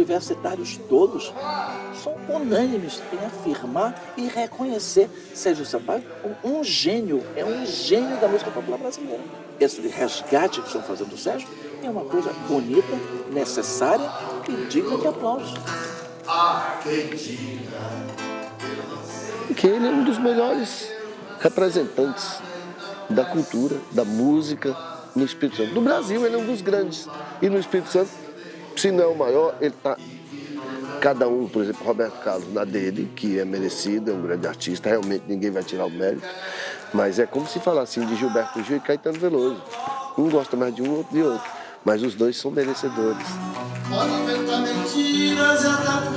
universitários todos são unânimes em afirmar e reconhecer Sérgio Sampaio como um gênio, é um gênio da música popular brasileira. Esse resgate que estão fazendo do Sérgio é uma coisa bonita, necessária e digna de aplausos. Que ele é um dos melhores representantes da cultura, da música no Espírito Santo. No Brasil ele é um dos grandes. E no Espírito Santo, se não é o maior, ele está cada um, por exemplo, Roberto Carlos na dele, que é merecido, é um grande artista, realmente ninguém vai tirar o mérito, mas é como se falar assim de Gilberto Gil e Caetano Veloso. Um gosta mais de um, outro de outro, mas os dois são merecedores. Pode inventar mentiras e atacar,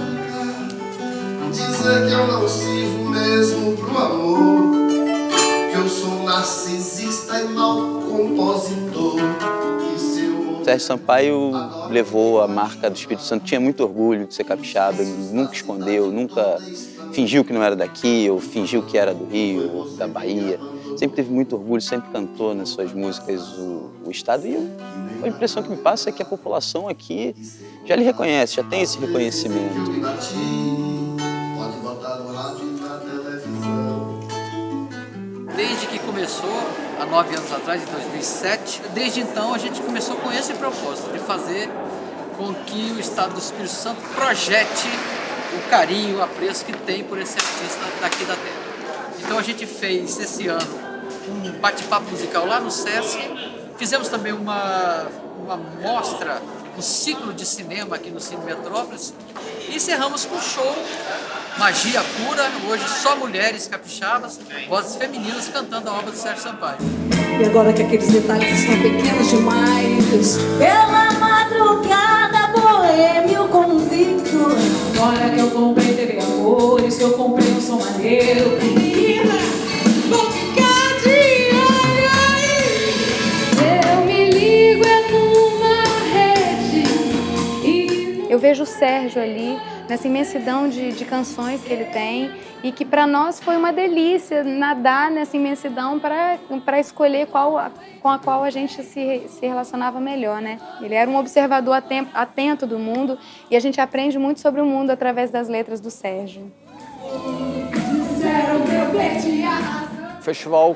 dizer que eu não sirvo mesmo Sérgio Sampaio levou a marca do Espírito Santo, tinha muito orgulho de ser capixaba, ele nunca escondeu, nunca fingiu que não era daqui, ou fingiu que era do Rio, ou da Bahia. Sempre teve muito orgulho, sempre cantou nas suas músicas o, o Estado. E eu, a impressão que me passa é que a população aqui já lhe reconhece, já tem esse reconhecimento. Desde que começou, há nove anos atrás, em 2007, desde então a gente começou com esse propósito, de fazer com que o Estado do Espírito Santo projete o carinho, o apreço que tem por esse artista daqui da terra. Então a gente fez esse ano um bate-papo musical lá no SESC, fizemos também uma, uma mostra, um ciclo de cinema aqui no Cine Metrópolis e encerramos com um show Magia Pura, hoje só mulheres capixabas, vozes femininas cantando a obra do Sérgio Sampaio. E agora que aqueles detalhes estão pequenos demais Pela madrugada, boêmio convicto Agora que eu comprei TV Amores, que eu comprei um som maneiro Eu vejo o Sérgio ali nessa imensidão de, de canções que ele tem e que para nós foi uma delícia nadar nessa imensidão para escolher qual, com a qual a gente se, se relacionava melhor, né? Ele era um observador atento, atento do mundo e a gente aprende muito sobre o mundo através das letras do Sérgio. O festival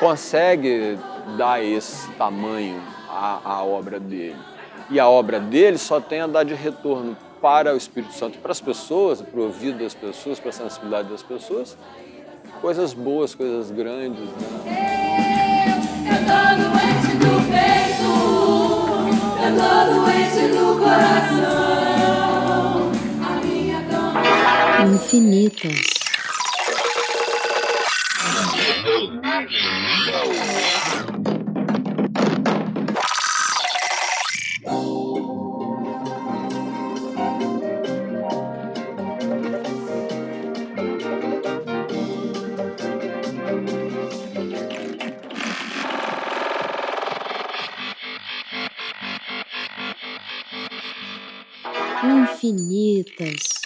consegue dar esse tamanho à, à obra dele. E a obra dele só tem a dar de retorno para o Espírito Santo, para as pessoas, para o ouvido das pessoas, para a sensibilidade das pessoas, coisas boas, coisas grandes. Né? Eu, eu tô doente do peito, eu tô doente do coração, a minha dor... Infinitas. Infinitas